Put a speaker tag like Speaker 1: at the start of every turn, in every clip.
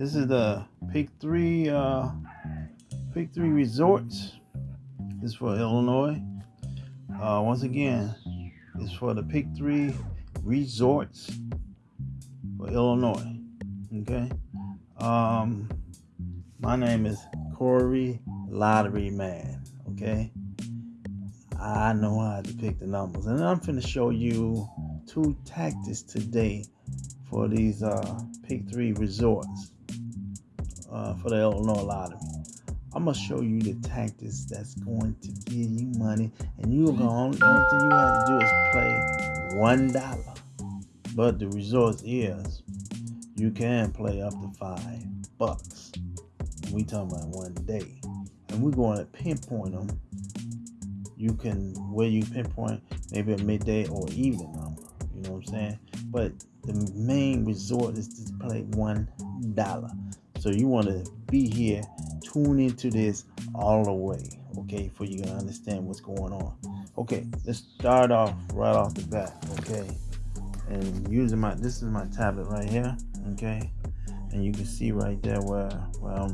Speaker 1: This is the Pick Three uh, Pick Three Resorts. This is for Illinois. Uh, once again, it's for the Pick Three Resorts for Illinois. Okay. Um, my name is Corey Lottery Man. Okay. I know how to pick the numbers, and I'm going to show you two tactics today for these uh, Pick Three resorts uh, for the Illinois Lottery. I'm gonna show you the tactics that's going to give you money, and you're going. The only thing you have to do is play one dollar. But the result is you can play up to five bucks. We talking about one day, and we're going to pinpoint them. You can where you pinpoint maybe a midday or evening number. You know what I'm saying? But the main resort is to play one dollar. So you want to be here, tune into this all the way, okay, for you to understand what's going on. Okay, let's start off right off the bat, okay. And using my this is my tablet right here, okay, and you can see right there where where I'm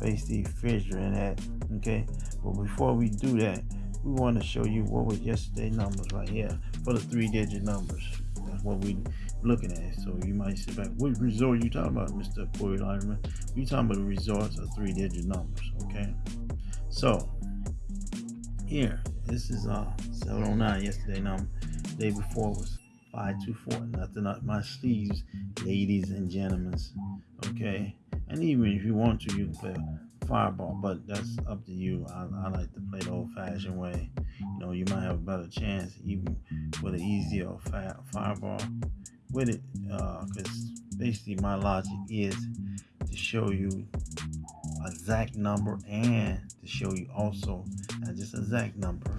Speaker 1: basically figuring at, okay. But before we do that, we want to show you what was yesterday numbers right here for the three digit numbers. That's what we looking at. So you might sit back, what resort are you talking about, Mr. Corey Lyman? We talking about the resorts of three digit numbers, okay? So here, this is uh 709 yesterday number. day before was 524. Nothing up my sleeves, ladies and gentlemen. Okay. And even if you want to, you can play fireball, but that's up to you. I, I like to play the old fashioned way. You know, you might have a better chance even with an easier fireball with it because uh, basically my logic is to show you exact number and to show you also not just exact number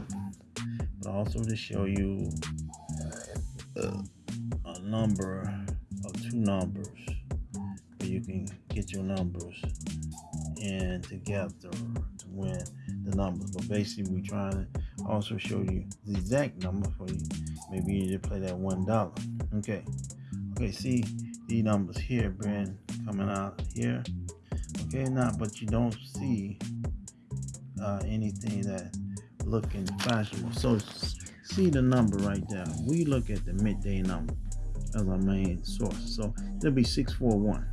Speaker 1: but also to show you uh, a number of two numbers where you can get your numbers and together to win the numbers. But basically we're trying to also show you the exact number for you. Maybe you just play that one dollar okay. Okay see the numbers here brand coming out here. Okay now but you don't see uh, anything that looking fashionable. So see the number right there. We look at the midday number as our main source. So it'll be 641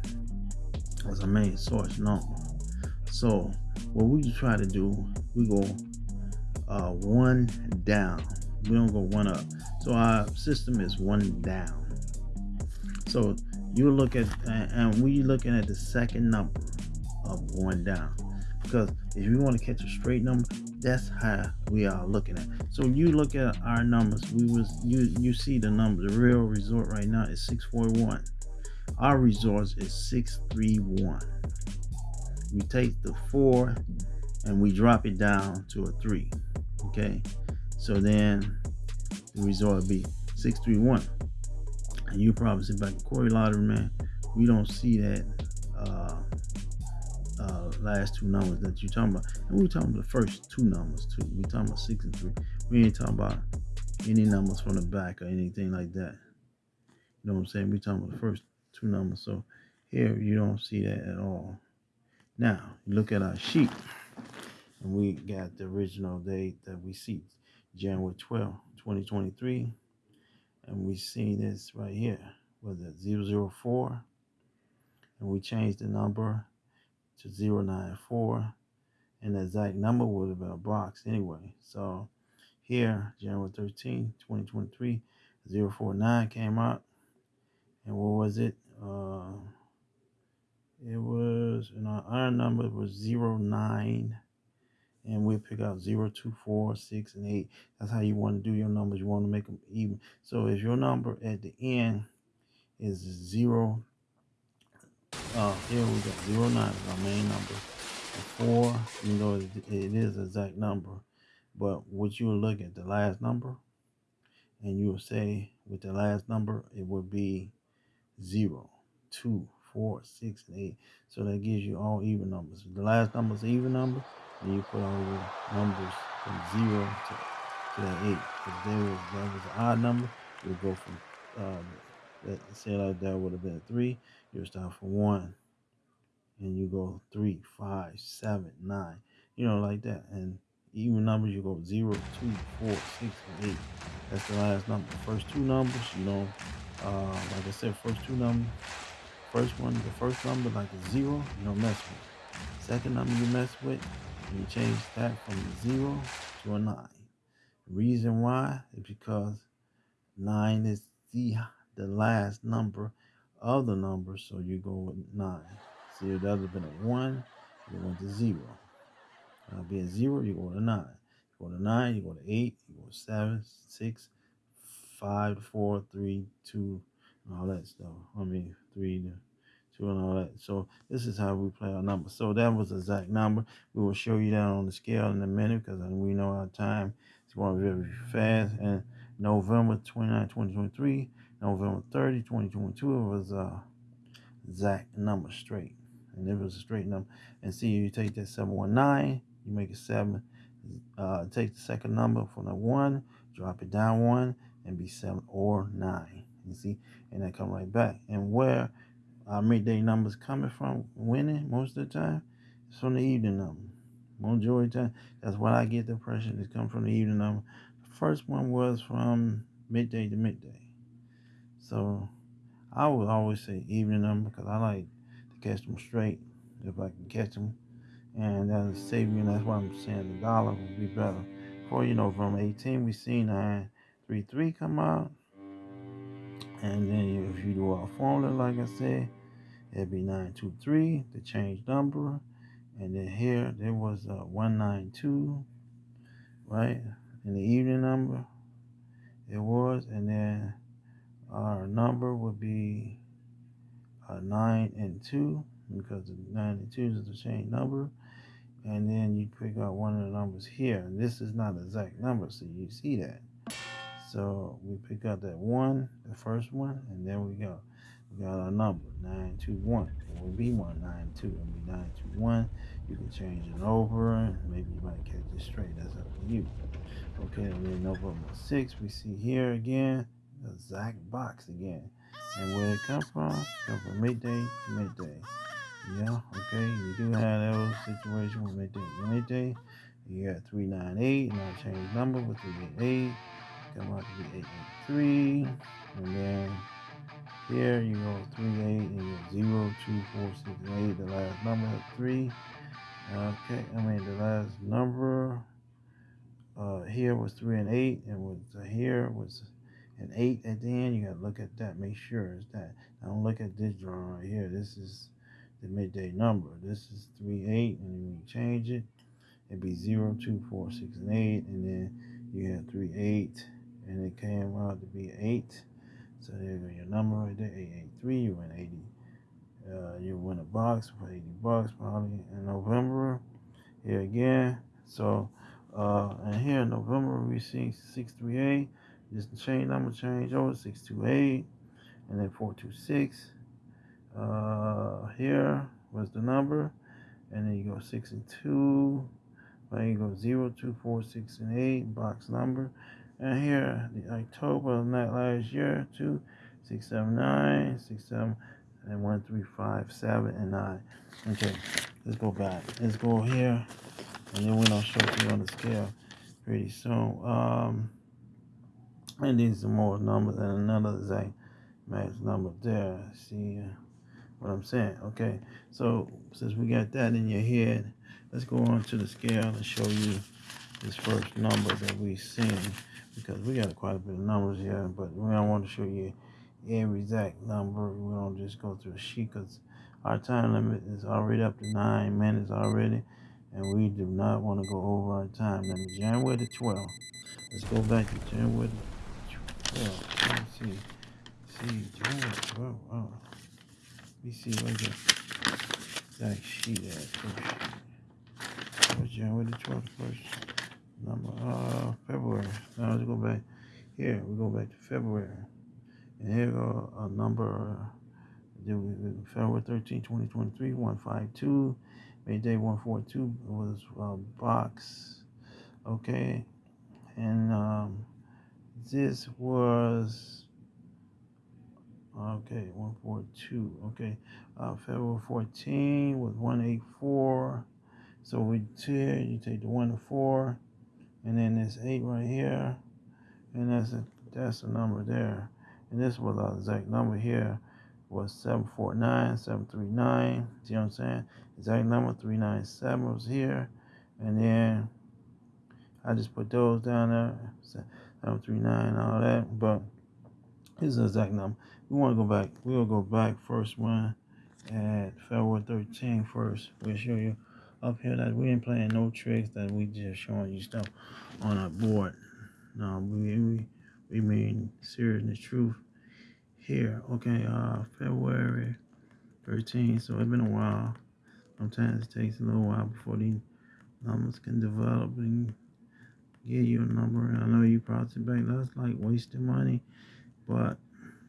Speaker 1: as our main source number. So what we try to do we go uh, one down. We don't go one up so our system is one down so you look at, and we looking at the second number of one down. Because if you want to catch a straight number, that's how we are looking at. So you look at our numbers. We was you you see the number. The real resort right now is 641. Our resorts is 631. We take the four and we drop it down to a three. Okay. So then the would be 631 and you probably say back Corey Lottery, man, we don't see that uh, uh, last two numbers that you're talking about. And we're talking about the first two numbers too. We're talking about six and three. We ain't talking about any numbers from the back or anything like that. You know what I'm saying? We're talking about the first two numbers. So here you don't see that at all. Now look at our sheet, and we got the original date that we see, January 12, 2023 and we see this right here. Was it 004 and we changed the number to 094 and the exact number would have been a box anyway. So here January 13 2023 049 came out and what was it? Uh it was and our number was 09 and we'll pick out 0, 2, 4, 6, and 8. That's how you want to do your numbers. You want to make them even. So if your number at the end is 0, uh, here we got 0, 9 is our main number. The 4, you know, it, is exact number. But what you look at the last number, and you will say with the last number, it would be 0, 2, 4, 6, and 8. So that gives you all even numbers. The last number is even number and you put all your numbers from zero to, to that eight. If there was that was an odd number, you go from uh, that say like that would have been three. You start from one and you go three, five, seven, nine, you know, like that. And even numbers, you go zero, two, four, six, and eight. That's the last number. First two numbers, you know, uh, like I said, first two numbers. First one, the first number, like a zero, you don't mess with. Second number you mess with, you change that from a zero to a nine. Reason why is because nine is the the last number of the number, so you go with nine. See, if that would have been a one, you went to zero. Uh, being zero, you go to nine. You go to nine, you go to eight, you go to seven, six, five, four, three, two, all that stuff. I mean, three to two and all that. So this is how we play our numbers. So that was the exact number. We will show you that on the scale in a minute because we know our time is going very fast. And November 29, 2023, November 30, 2022, it was uh exact number straight. And it was a straight number. And see, you take that 719, you make it seven. Uh, take the second number from the one, drop it down one, and be seven or nine. You see, and then come right back. And where our midday numbers coming from winning most of the time, it's from the evening number. Majority time, that's what I get the impression is come from the evening number. The first one was from midday to midday. So I would always say evening number because I like to catch them straight if I can catch them. And that'll save you, and that's why I'm saying the dollar would be better. For you know, from 18, we see 933 come out. And then if you do our formula, like I said, it'd be 923, the change number. And then here, there was a 192, right? In the evening number, it was. And then our number would be uh, 9 and 2 because the 9 and 2 is the change number and then you pick out one of the numbers here. And this is not exact number, so you see that. So we pick out that one, the first one, and then we go. We got our number, 921. It will be 192. It will be 921. You can change it over, maybe you might catch it straight. That's up to you. Okay, and then November 6, we see here again, the exact box again. And where it come from, come from midday to midday. Yeah, okay. You do have those situations with midday to midday. You got 398, and I change number with 388. Come out to be 883. And then here you go 38 and you go 0, 2, 4, 6, and 8. The last number is 3. Okay, I mean the last number uh, here was 3 and 8, and was uh, here was an 8 at the end. You got to look at that. Make sure it's that. Now, don't look at this drawing right here. This is the midday number. This is 3, 8, and you change it. It'd be 0, 2, 4, 6, and 8, and then you have 3, 8, and it came out to be 8. So there you go, your number right there, 883. You win 80. Uh, you win a box for 80 bucks probably in November. Here again. So, uh, and here in November we see 638. Just change number change over 628 and then 426 uh, here was the number, and then you go six and two. Then you go zero, two, four, six, and eight box number, and here the October of that last year two, six, seven, nine, six, seven, and one, three, five, seven, and nine. Okay, let's go back. Let's go here, and then we're gonna show you on the scale pretty soon. Um, and these are more numbers and another exact match number there. See. What I'm saying. Okay, so since we got that in your head, let's go on to the scale and show you this first number that we've seen because we got quite a bit of numbers here, but we don't want to show you every exact number. We don't just go through a sheet because our time limit is already up to nine minutes already, and we do not want to go over our time limit. January the 12th. Let's go back to January the 12th. Let's see. See, January 12th. Oh. Let me see where the exact sheet first. January the 12th first? Number, uh, February. Now let's go back here. We go back to February. And here go a number, uh, February 13, 2023, 152. May day 142 was uh, box. Okay. And um, this was Okay, 142. Okay, uh, February 14 was 184. So we here, you take the 1 to 4, and then this 8 right here, and that's a, that's the number there. And this was our exact number here was 749, 739. See what I'm saying? Exact number 397 was here. And then I just put those down there. 739, all that. But here's the exact number. We want to go back. We'll go back first one at February 13 first. We'll show you up here that we ain't playing no tricks that we just showing you stuff on our board. No, we we, we mean serious the truth here. Okay, uh February 13th. So it's been a while. Sometimes it takes a little while before these numbers can develop and give you a number. And I know you probably think that's like wasting money, but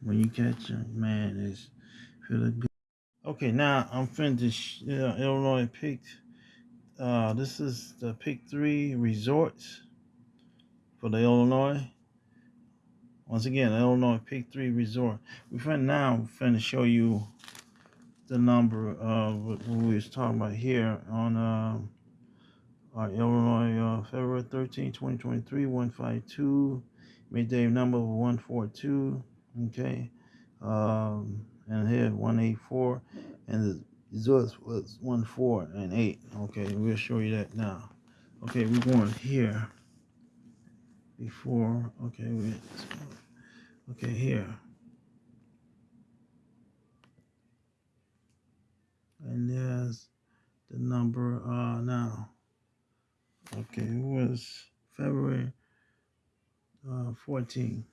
Speaker 1: when you catch them, man, it's feeling good. Okay, now I'm finished. Uh, Illinois picked. Uh, this is the pick three resorts for the Illinois. Once again, Illinois pick three resort. We fin now finna show you the number of what we was talking about here on uh, our Illinois uh, February 13, 2023, 152 midday number 142 okay um and here 184 and the results was 1 4 and 8 okay we'll show you that now. Okay we're going here. Before okay we okay here. And there's the number uh now. Okay it was february uh 14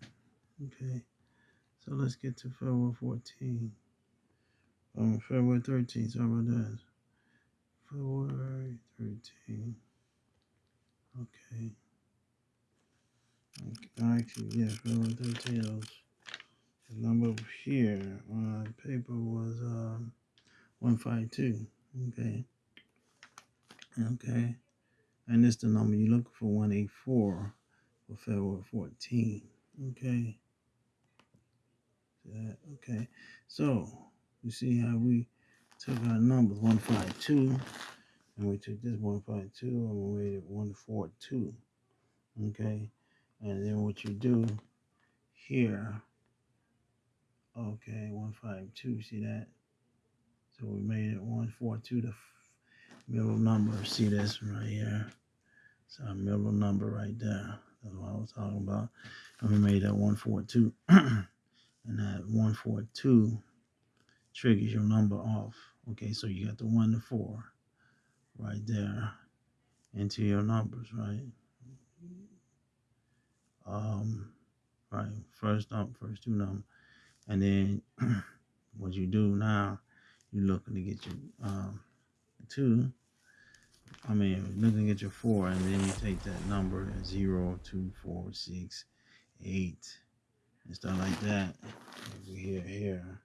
Speaker 1: okay so let's get to February 14. Um, February 13th. Sorry about that. February 13th. Okay. Actually, yeah, February 13. Was, the number here on paper was um, 152. Okay. Okay. And this the number you look for 184 for February 14. Okay. Okay, so you see how we took our numbers 152 and we took this 152 and we made it 142. Okay, and then what you do here, okay, 152, see that? So we made it 142, the middle number. See this right here? It's our middle number right there. That's what I was talking about. And we made that 142. and that 142 triggers your number off. Okay, so you got the 1 to 4 right there into your numbers, right? Um, right, first number, first two numbers. And then what you do now, you're looking to get your um, 2. I mean, looking get your 4, and then you take that number, 0, 2, 4, 6, 8, and stuff like that. Over here, here,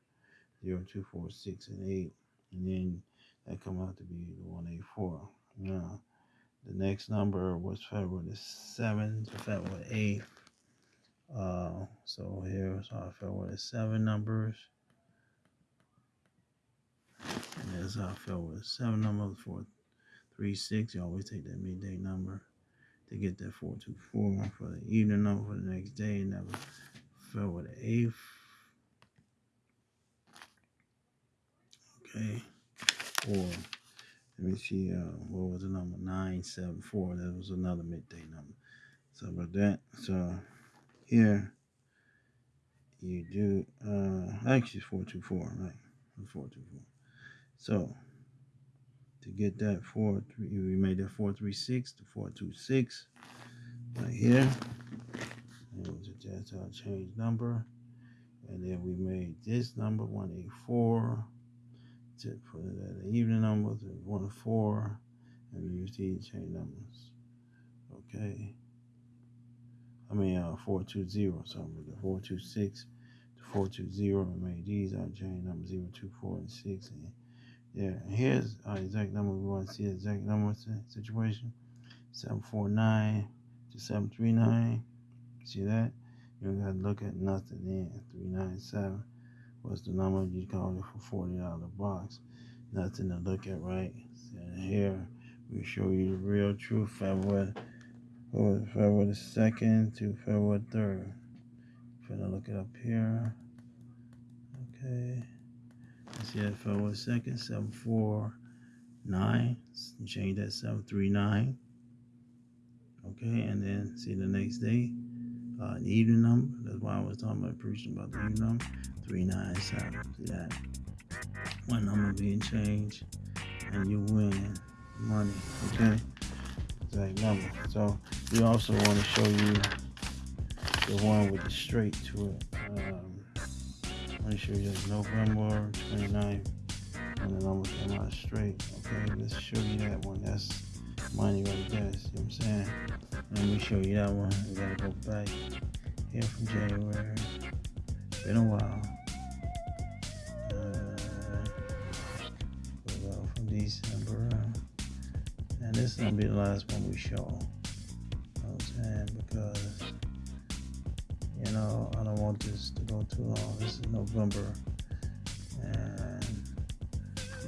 Speaker 1: zero, two, four, six, and eight, and then that come out to be the one eight four. Now, the next number was February the seventh to February eighth. Uh, so here's our February seven numbers. And there's our February seven number for three six. You always take that midday number to get that four two four for the evening number for the next day. Never February the 8th. Okay. Or, let me see, uh, what was the number? 974. That was another midday number. So, about that. So, here, you do, uh, actually, 424, right? 424. So, to get that 4, we made that 436 to 426 right here. It was just a change number. And then we made this number 184 at the evening number to 104. And we use these chain numbers. Okay. I mean, uh, 420, something the 426 to 420. We made these are chain numbers 0, 2, 4, and 6. And yeah, here's our exact number. We want to see the exact number situation 749 to 739. See that? You don't got to look at nothing then. 397. What's the number? You call it for forty dollar box. Nothing to look at, right? And here we show you the real truth. February, February the second to February third. Gonna look it up here. Okay. See that February second, seven four nine. Change that seven three nine. Okay, and then see the next day, uh, an even number. That's why I was talking about preaching about the even number. 397. See that? One number being changed, and you win money. Okay? Exact number. So, we also want to show you the one with the straight to it. Um, let me show you November 29th when the number came out straight. Okay, let's show you that one. That's money right there. See what I'm saying? Let me show you that one. We gotta go back here from January. Been a while. This is gonna be the last one we show. You know I'm saying? Because you know, I don't want this to go too long. This is November. And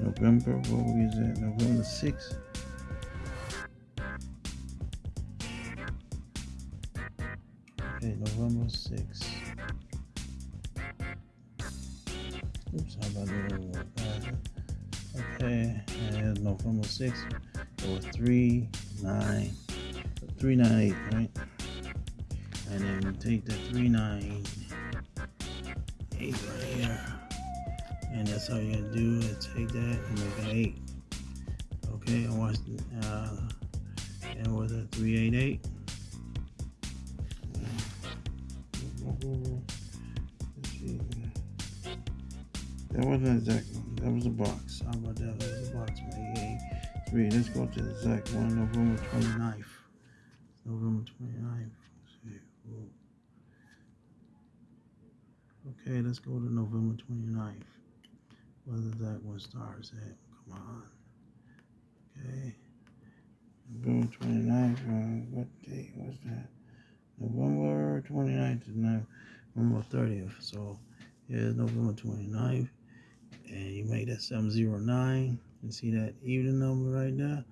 Speaker 1: November, what it? November 6th. Okay, November 6th. Oops, how about that? Uh, okay, and November 6th, it was 3, 9, 398, right? And then we take the 398 right here. And that's all you gotta do is take that and make an 8. Okay, and watch uh, and was it 388? That wasn't exactly. That was a box. How about that? That was a box. Three. Let's go to the exact one. November 29th. November 29th. Okay, let's go to November 29th. Whether that one starts at. Come on. Okay. November 29th. Uh, what date was that? November 29th to November 30th. So, here's November 29th and you make that 709 and see that even number right there?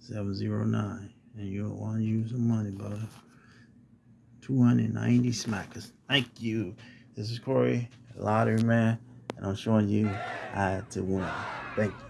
Speaker 1: 709 and you want to use some money brother. 290 smackers. Thank you. This is corey lottery man and i'm showing you how to win. Thank you